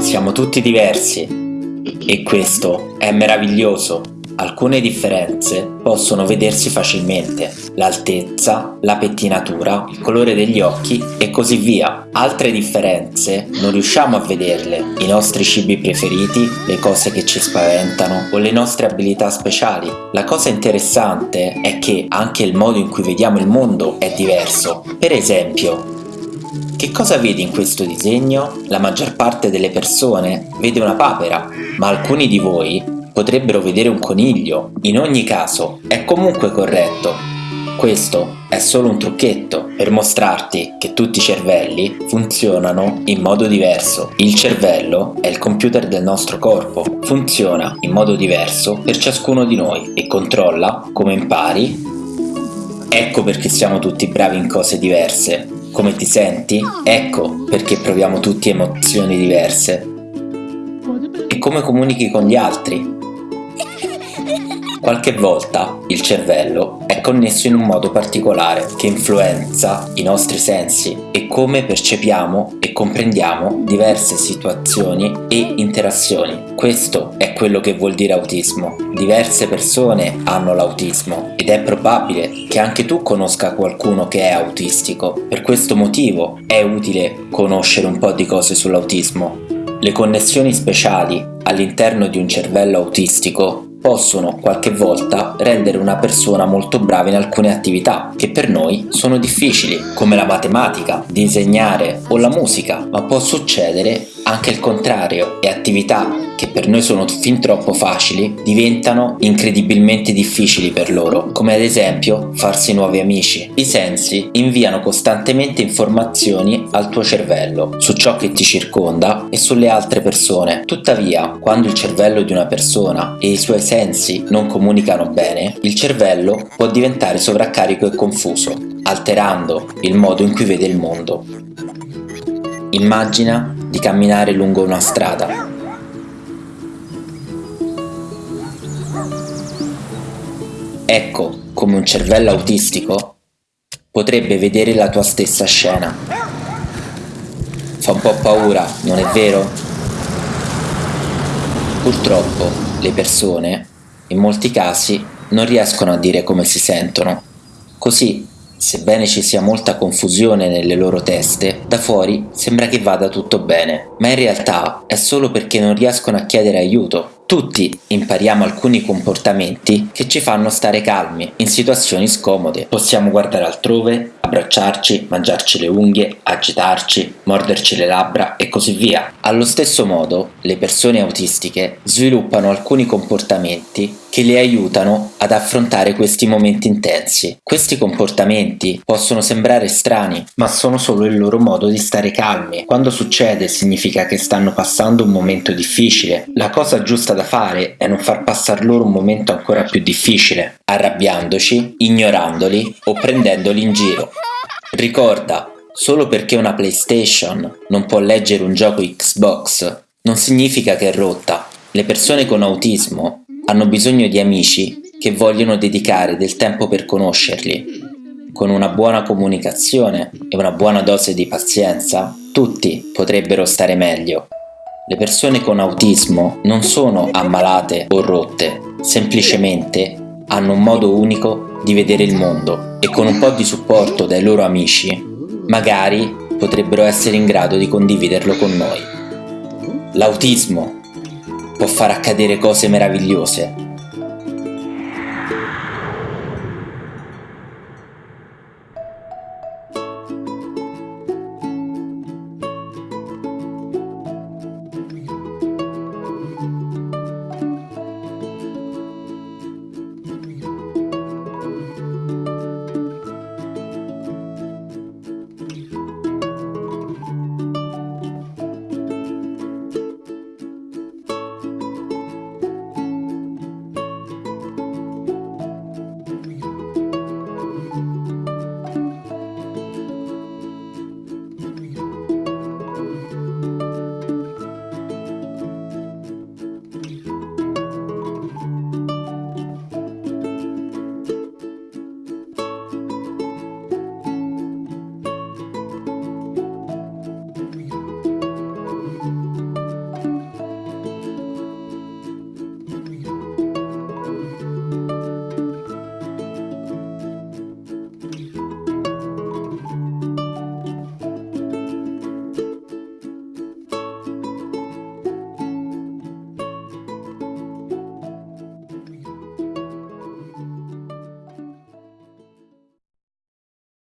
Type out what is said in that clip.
Siamo tutti diversi e questo è meraviglioso. Alcune differenze possono vedersi facilmente, l'altezza, la pettinatura, il colore degli occhi e così via. Altre differenze non riusciamo a vederle, i nostri cibi preferiti, le cose che ci spaventano o le nostre abilità speciali. La cosa interessante è che anche il modo in cui vediamo il mondo è diverso. Per esempio, che cosa vedi in questo disegno? La maggior parte delle persone vede una papera, ma alcuni di voi potrebbero vedere un coniglio. In ogni caso, è comunque corretto. Questo è solo un trucchetto per mostrarti che tutti i cervelli funzionano in modo diverso. Il cervello è il computer del nostro corpo, funziona in modo diverso per ciascuno di noi e controlla come impari. Ecco perché siamo tutti bravi in cose diverse. Come ti senti? Ecco perché proviamo tutti emozioni diverse. E come comunichi con gli altri? Qualche volta il cervello è connesso in un modo particolare che influenza i nostri sensi e come percepiamo e comprendiamo diverse situazioni e interazioni. Questo è quello che vuol dire autismo. Diverse persone hanno l'autismo ed è probabile che anche tu conosca qualcuno che è autistico. Per questo motivo è utile conoscere un po' di cose sull'autismo. Le connessioni speciali all'interno di un cervello autistico possono qualche volta rendere una persona molto brava in alcune attività che per noi sono difficili, come la matematica, disegnare o la musica, ma può succedere anche il contrario e attività che per noi sono fin troppo facili diventano incredibilmente difficili per loro, come ad esempio farsi nuovi amici. I sensi inviano costantemente informazioni al tuo cervello su ciò che ti circonda e sulle altre persone. Tuttavia, quando il cervello di una persona e i suoi sensi non comunicano bene, il cervello può diventare sovraccarico e confuso, alterando il modo in cui vede il mondo. Immagina di camminare lungo una strada. Ecco come un cervello autistico potrebbe vedere la tua stessa scena. Fa un po' paura, non è vero? Purtroppo le persone, in molti casi, non riescono a dire come si sentono. Così Sebbene ci sia molta confusione nelle loro teste, da fuori sembra che vada tutto bene, ma in realtà è solo perché non riescono a chiedere aiuto tutti impariamo alcuni comportamenti che ci fanno stare calmi in situazioni scomode. Possiamo guardare altrove, abbracciarci, mangiarci le unghie, agitarci, morderci le labbra e così via. Allo stesso modo, le persone autistiche sviluppano alcuni comportamenti che le aiutano ad affrontare questi momenti intensi. Questi comportamenti possono sembrare strani, ma sono solo il loro modo di stare calmi. Quando succede significa che stanno passando un momento difficile. La cosa giusta da fare è non far passare loro un momento ancora più difficile, arrabbiandoci, ignorandoli o prendendoli in giro. Ricorda, solo perché una PlayStation non può leggere un gioco Xbox non significa che è rotta. Le persone con autismo hanno bisogno di amici che vogliono dedicare del tempo per conoscerli. Con una buona comunicazione e una buona dose di pazienza, tutti potrebbero stare meglio. Le persone con autismo non sono ammalate o rotte, semplicemente hanno un modo unico di vedere il mondo e con un po' di supporto dai loro amici, magari potrebbero essere in grado di condividerlo con noi. L'autismo può far accadere cose meravigliose